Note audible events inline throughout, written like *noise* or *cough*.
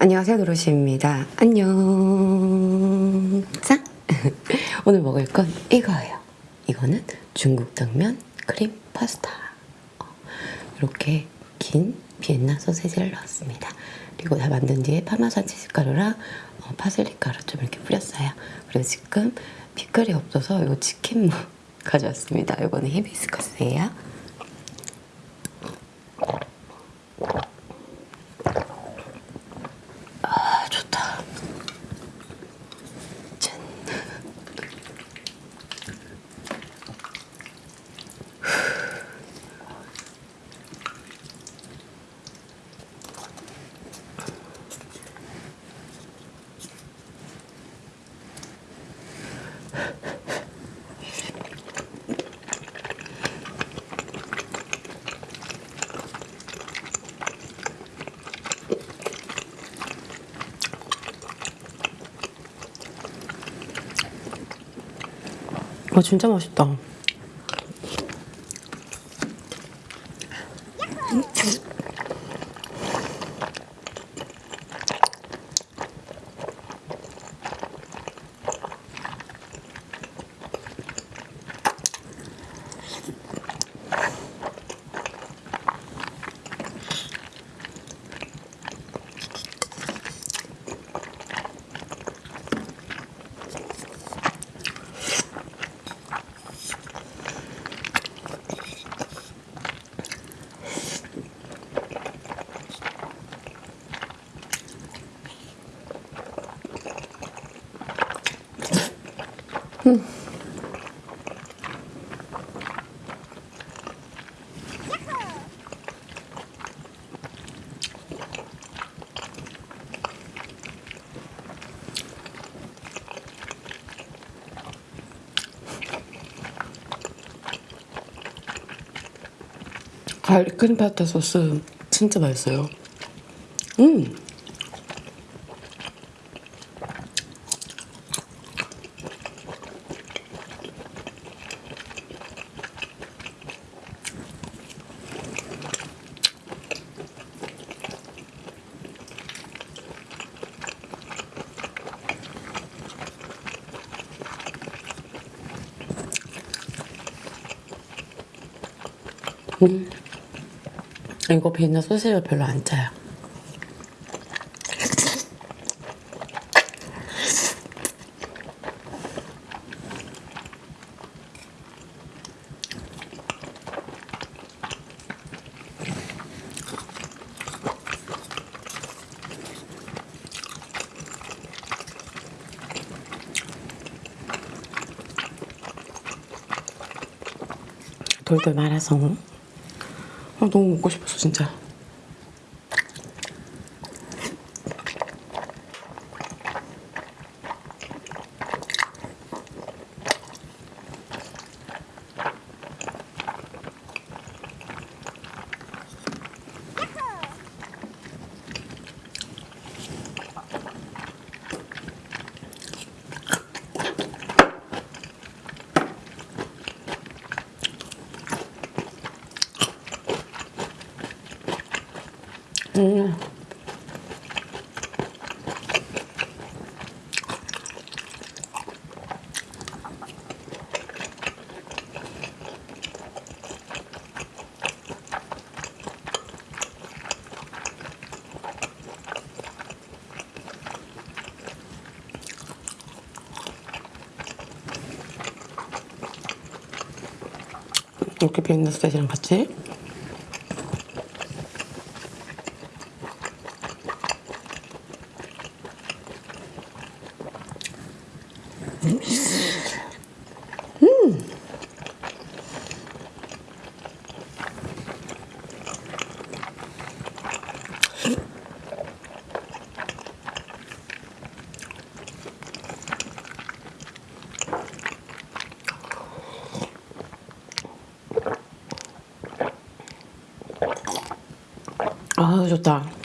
안녕하세요 노로시입니다. 안녕. 자 *laughs* 오늘 먹을 건 이거예요. 이거는 중국 당면 크림 파스타. 어, 이렇게 긴 비엔나 소세지를 넣었습니다. 그리고 다 만든 뒤에 파마산 치즈가루랑 어, 파슬리 가루 좀 이렇게 뿌렸어요. 그리고 지금 피클이 없어서 이거 치킨 무 *laughs* 가져왔습니다. 이거는 히비스커스예요 어 진짜 맛있다 가을이 크림 파스타 소스 진짜 맛있어요. 음 음. 이거 비엔나 소시지가 별로 안 짜요. 돌돌 말아서 아, 너무 먹고 싶었어 진짜 음. 이렇게 비엔나 스테이지랑 같이 아 좋다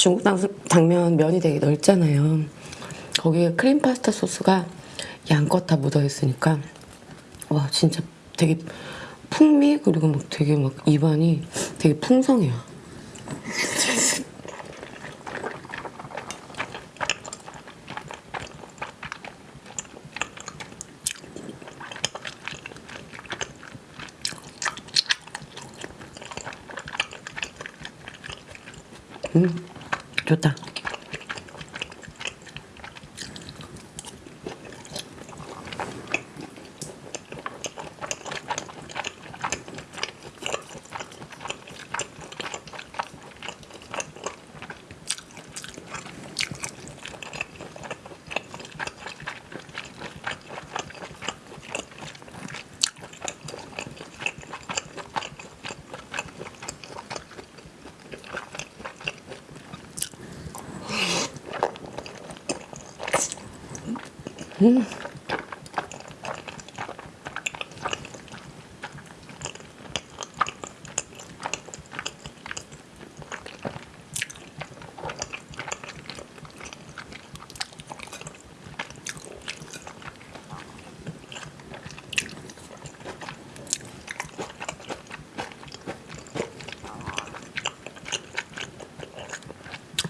중국 당, 당면 면이 되게 넓잖아요. 거기에 크림 파스타 소스가 양껏 다 묻어 있으니까 와 진짜 되게 풍미 그리고 막 되게 막 입안이 되게 풍성해요. *laughs* 음, 좋다.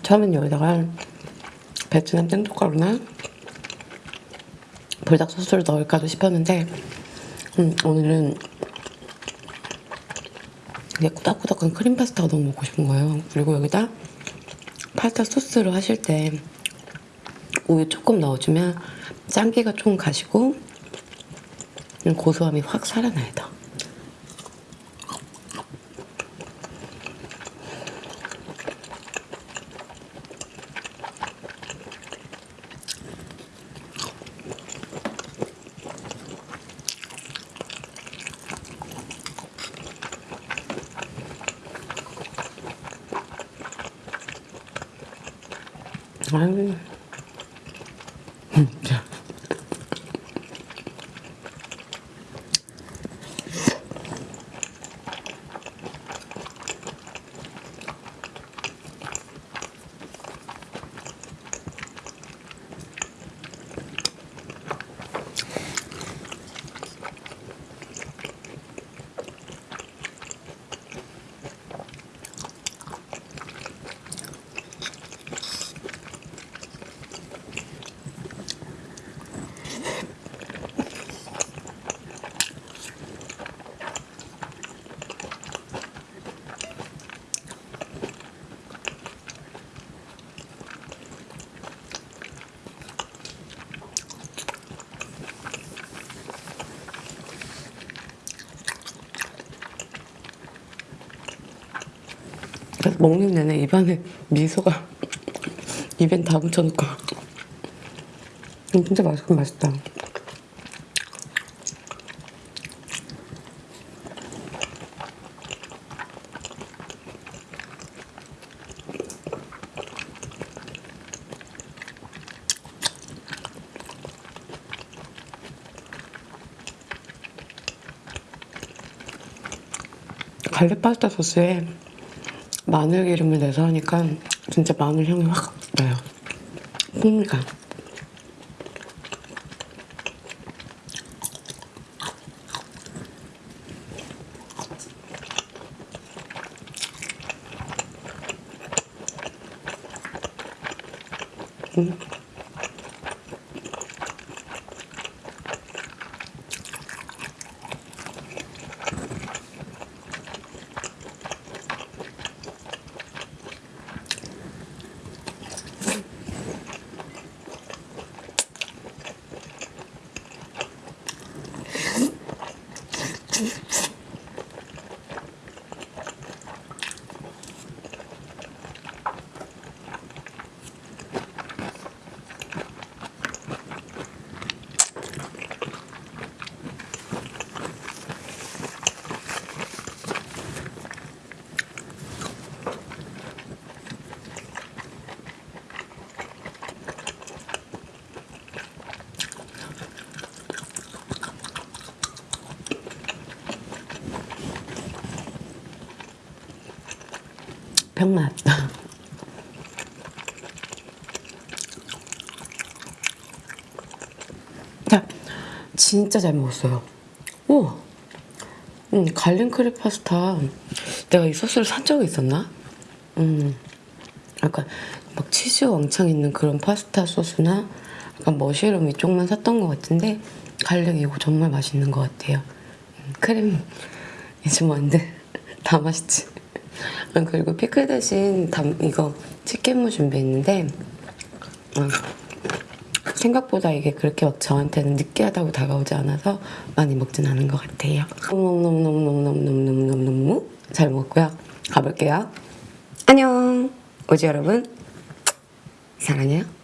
처음엔 여기다가 베트남 생젓가루나 불닭 소스를 넣을까도 싶었는데 음, 오늘은 그냥 꾸덕꾸덕한 크림 파스타가 너무 먹고 싶은 거예요. 그리고 여기다 파스타 소스를 하실 때 우유 조금 넣어주면 짠기가 좀 가시고 음, 고소함이 확 살아나요. Smiley? 먹는 내내 입안에 미소가 입엔 다 묻혀놓고. 음, 진짜 맛있긴 맛있다. 갈릭 파스타 소스에 마늘 기름을 내서 하니까 진짜 마늘 향이 확 나요. 풍미가. 음. 병맛. 진짜 잘 먹었어요. 오! 음, garlic 크림 파스타. 내가 이 소스를 산 적이 있었나? 음, 약간 막 치즈 왕창 있는 그런 파스타 소스나 약간 mushroom 이쪽만 샀던 것 같은데 garlic 이거 정말 맛있는 것 같아요. 음, 크림. 이즈 뭔데? *laughs* 다 맛있지. 아, 그리고 피클 대신 담, 이거 치킨무 준비했는데 아, 생각보다 이게 그렇게 막 저한테는 느끼하다고 다가오지 않아서 많이 먹진 않은 것 같아요. 너무너무너무너무너무너무너무 잘 먹었고요. 가볼게요. 안녕. 오지 여러분. 사랑해요.